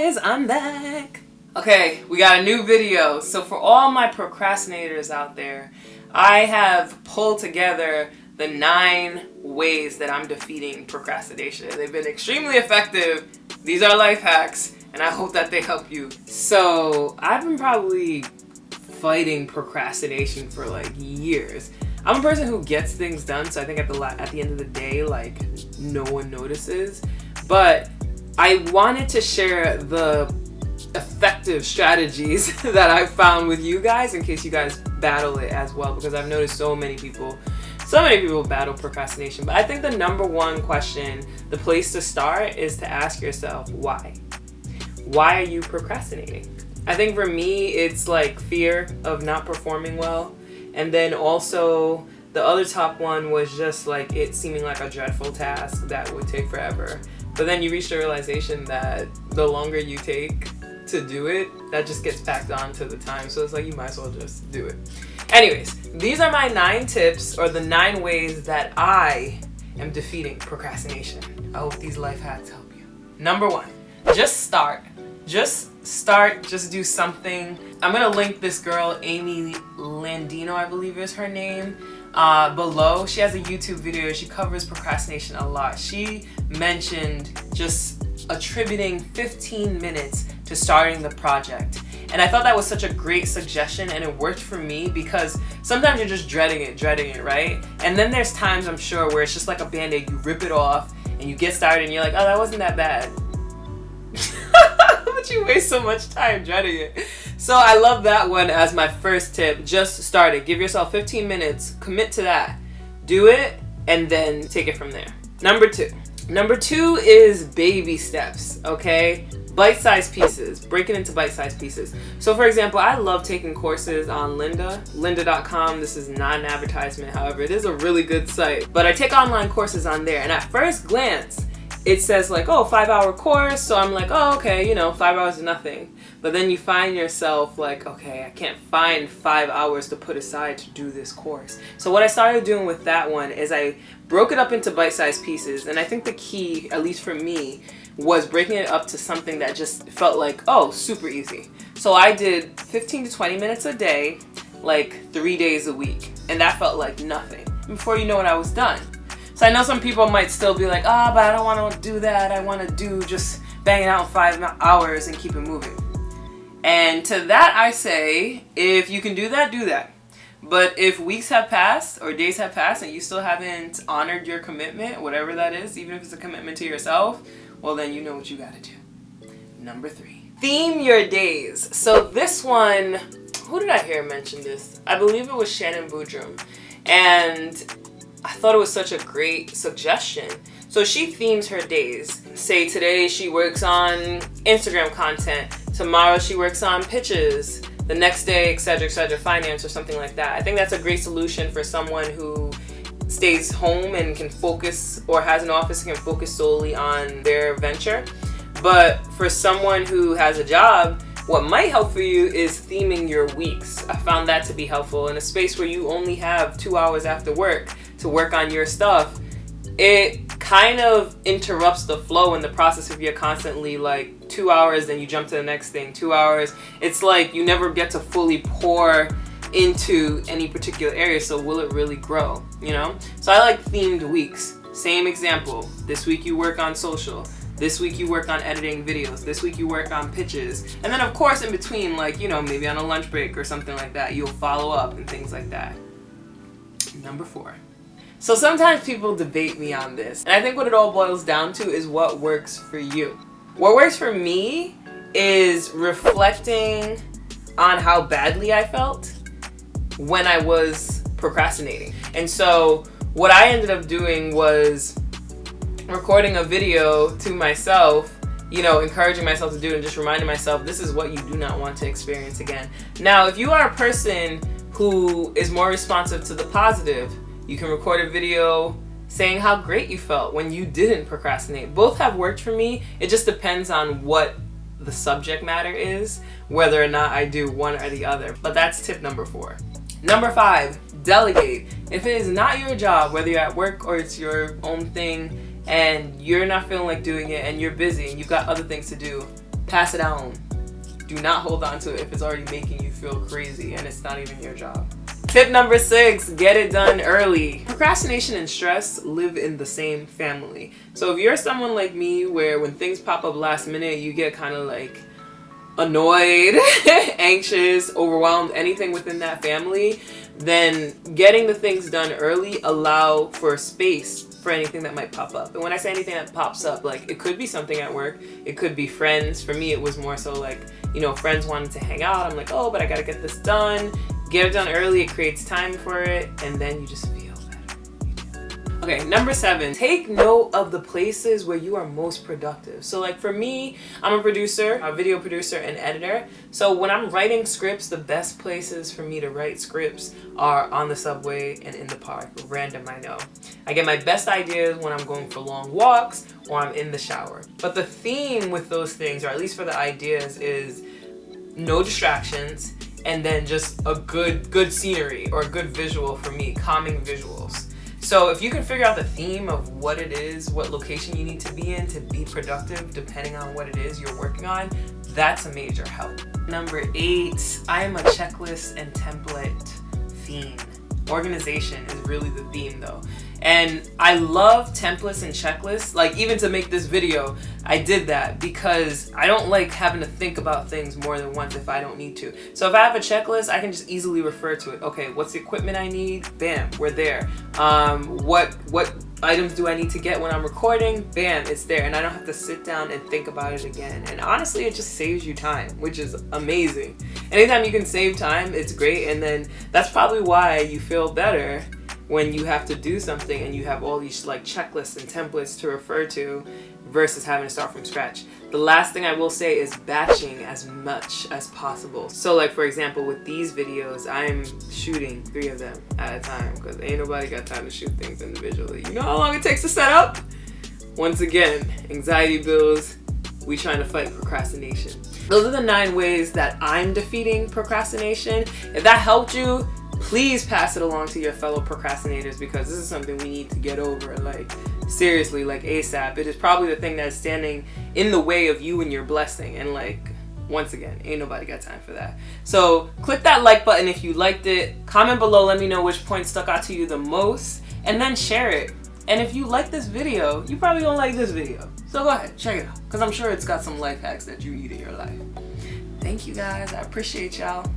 guys, I'm back. Okay, we got a new video. So for all my procrastinators out there, I have pulled together the nine ways that I'm defeating procrastination. They've been extremely effective. These are life hacks and I hope that they help you. So I've been probably fighting procrastination for like years. I'm a person who gets things done, so I think at the at the end of the day, like no one notices. But I wanted to share the effective strategies that I've found with you guys in case you guys battle it as well because I've noticed so many people so many people battle procrastination. But I think the number one question the place to start is to ask yourself why? Why are you procrastinating? I think for me it's like fear of not performing well. And then also the other top one was just like it seeming like a dreadful task that would take forever but then you reach the realization that the longer you take to do it, that just gets packed on to the time. So it's like you might as well just do it. Anyways, these are my nine tips or the nine ways that I am defeating procrastination. I hope these life hacks help you. Number one, just start. Just start, just do something. I'm gonna link this girl, Amy Landino, I believe is her name, uh, below. She has a YouTube video, she covers procrastination a lot. She mentioned just attributing 15 minutes to starting the project. And I thought that was such a great suggestion and it worked for me because sometimes you're just dreading it, dreading it, right? And then there's times I'm sure where it's just like a band-aid, you rip it off and you get started and you're like, oh, that wasn't that bad. but you waste so much time dreading it. So I love that one as my first tip. Just start it. Give yourself 15 minutes, commit to that. Do it and then take it from there. Number two, Number two is baby steps, okay? Bite-sized pieces, break it into bite-sized pieces. So for example, I love taking courses on Lynda, lynda.com. This is not an advertisement, however, it is a really good site. But I take online courses on there and at first glance, it says like, oh, five hour course. So I'm like, oh, okay, you know, five hours is nothing. But then you find yourself like, okay, I can't find five hours to put aside to do this course. So what I started doing with that one is I broke it up into bite-sized pieces. And I think the key, at least for me, was breaking it up to something that just felt like, oh, super easy. So I did 15 to 20 minutes a day, like three days a week. And that felt like nothing. Before you know it, I was done. So I know some people might still be like, ah, oh, but I don't want to do that. I want to do just banging out five hours and keep it moving. And to that I say, if you can do that, do that. But if weeks have passed or days have passed and you still haven't honored your commitment, whatever that is, even if it's a commitment to yourself, well then you know what you gotta do. Number three, theme your days. So this one, who did I hear mention this? I believe it was Shannon Boodram. And I thought it was such a great suggestion. So she themes her days. Say today she works on Instagram content, tomorrow she works on pitches, the next day, etc., etc., finance or something like that. I think that's a great solution for someone who stays home and can focus or has an office and can focus solely on their venture. But for someone who has a job, what might help for you is theming your weeks. I found that to be helpful in a space where you only have two hours after work to work on your stuff, it kind of interrupts the flow in the process if you're constantly like two hours, then you jump to the next thing, two hours. It's like you never get to fully pour into any particular area, so will it really grow, you know? So I like themed weeks. Same example, this week you work on social, this week you work on editing videos, this week you work on pitches, and then of course in between, like, you know, maybe on a lunch break or something like that, you'll follow up and things like that. Number four. So sometimes people debate me on this. And I think what it all boils down to is what works for you. What works for me is reflecting on how badly I felt when I was procrastinating. And so what I ended up doing was recording a video to myself you know, encouraging myself to do it and just reminding myself this is what you do not want to experience again. Now, if you are a person who is more responsive to the positive, you can record a video saying how great you felt when you didn't procrastinate. Both have worked for me. It just depends on what the subject matter is, whether or not I do one or the other. But that's tip number four. Number five, delegate. If it is not your job, whether you're at work or it's your own thing, and you're not feeling like doing it and you're busy and you've got other things to do, pass it on. Do not hold on to it if it's already making you feel crazy and it's not even your job. Tip number six, get it done early. Procrastination and stress live in the same family. So if you're someone like me where when things pop up last minute, you get kind of like annoyed, anxious, overwhelmed, anything within that family, then getting the things done early allow for space for anything that might pop up. And when I say anything that pops up, like it could be something at work, it could be friends. For me, it was more so like, you know, friends wanted to hang out. I'm like, oh, but I gotta get this done. Get it done early, it creates time for it, and then you just feel better. Okay, number seven, take note of the places where you are most productive. So like for me, I'm a producer, a video producer and editor. So when I'm writing scripts, the best places for me to write scripts are on the subway and in the park, random I know. I get my best ideas when I'm going for long walks or I'm in the shower. But the theme with those things, or at least for the ideas, is no distractions, and then just a good good scenery or a good visual for me, calming visuals. So if you can figure out the theme of what it is, what location you need to be in to be productive, depending on what it is you're working on, that's a major help. Number eight, I am a checklist and template fiend. Organization is really the theme though. And I love templates and checklists. Like even to make this video, I did that because I don't like having to think about things more than once if I don't need to. So if I have a checklist, I can just easily refer to it. Okay, what's the equipment I need? Bam, we're there. Um, what what items do I need to get when I'm recording? Bam, it's there. And I don't have to sit down and think about it again. And honestly, it just saves you time, which is amazing. Anytime you can save time, it's great. And then that's probably why you feel better when you have to do something and you have all these like checklists and templates to refer to versus having to start from scratch. The last thing I will say is batching as much as possible. So like for example with these videos, I'm shooting three of them at a time because ain't nobody got time to shoot things individually. You know how long it takes to set up? Once again, anxiety bills, we trying to fight procrastination. Those are the nine ways that I'm defeating procrastination. If that helped you, please pass it along to your fellow procrastinators because this is something we need to get over like seriously like asap it is probably the thing that's standing in the way of you and your blessing and like once again ain't nobody got time for that. So click that like button if you liked it. Comment below let me know which point stuck out to you the most and then share it. And if you like this video you probably don't like this video. So go ahead check it out because i'm sure it's got some life hacks that you need in your life. Thank you guys. I appreciate y'all